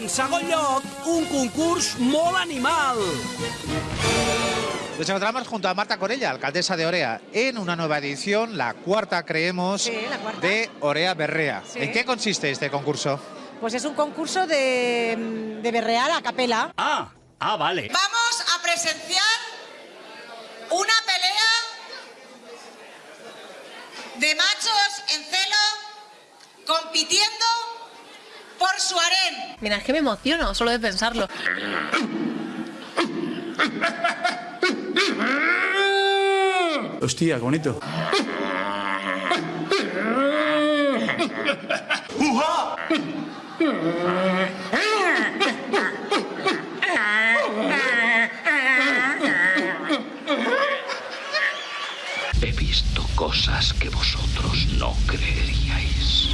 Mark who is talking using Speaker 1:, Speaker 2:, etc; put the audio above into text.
Speaker 1: En segon lloc, un concurs molt animal.
Speaker 2: Nos encontramos junto a Marta Corella, alcaldesa de Orea, en una nueva edición, la cuarta, creemos,
Speaker 3: Sí, la cuarta.
Speaker 2: de Orea Berrea.
Speaker 3: Sí.
Speaker 2: ¿En qué consiste este concurso?
Speaker 3: Pues es un concurso de, de berrear a capela.
Speaker 1: Ah, ah, vale.
Speaker 3: Vamos a presenciar una pelea de machos en celo compitiendo.
Speaker 4: Mira, es que me emociono solo de pensarlo.
Speaker 5: Hostia, qué bonito.
Speaker 6: He visto cosas que vosotros no creeríais.